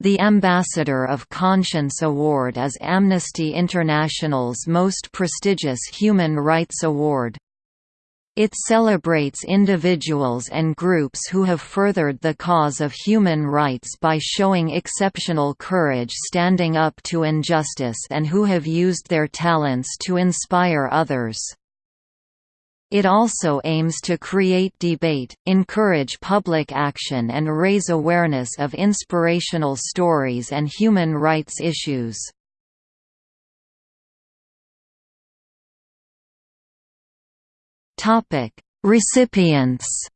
The Ambassador of Conscience Award is Amnesty International's most prestigious human rights award. It celebrates individuals and groups who have furthered the cause of human rights by showing exceptional courage standing up to injustice and who have used their talents to inspire others. It also aims to create debate, encourage public action and raise awareness of inspirational stories and human rights issues. Recipients.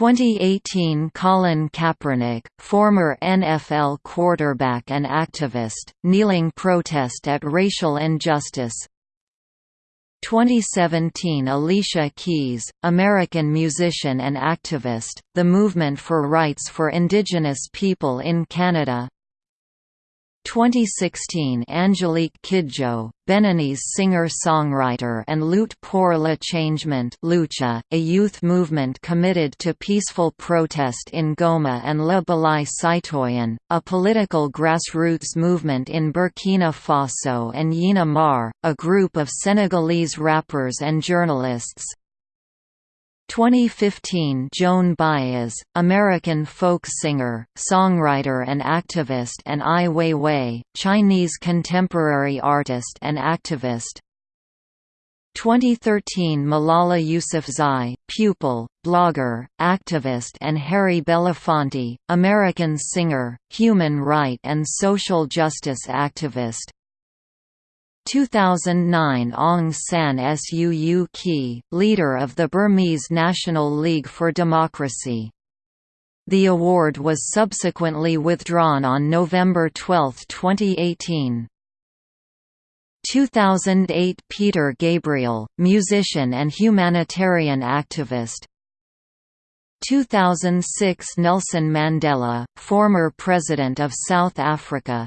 2018 Colin Kaepernick, former NFL quarterback and activist, kneeling protest at racial injustice. 2017 Alicia Keys, American musician and activist, the movement for rights for Indigenous people in Canada 2016 Angelique Kidjo, Beninese singer-songwriter and Lutte pour le changement Lucha, a youth movement committed to peaceful protest in Goma and Le Balai Citoyen, a political grassroots movement in Burkina Faso and Y'en a Marre, a group of Senegalese rappers and journalists, 2015 Joan Baez, American folk singer, songwriter and activist and Ai Weiwei, Chinese contemporary artist and activist. 2013 Malala Yousafzai, pupil, blogger, activist and Harry Belafonte, American singer, human right and social justice activist 2009 Aung San Suu Kyi, leader of the Burmese National League for Democracy. The award was subsequently withdrawn on November 12, 2018. 2008 Peter Gabriel, musician and humanitarian activist 2006 Nelson Mandela, former President of South Africa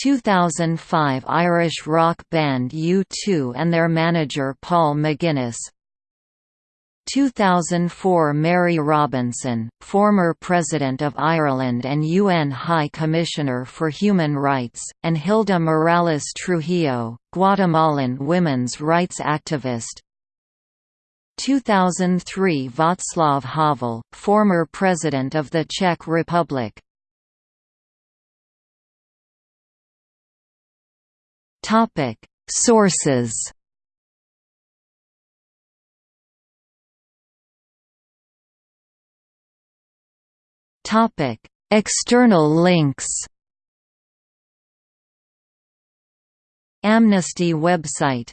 2005 Irish rock band U2 and their manager Paul McGuinness. 2004 Mary Robinson, former President of Ireland and UN High Commissioner for Human Rights, and Hilda Morales Trujillo, Guatemalan women's rights activist. 2003 Václav Havel, former President of the Czech Republic Topic: Sources. Topic: External links. Amnesty website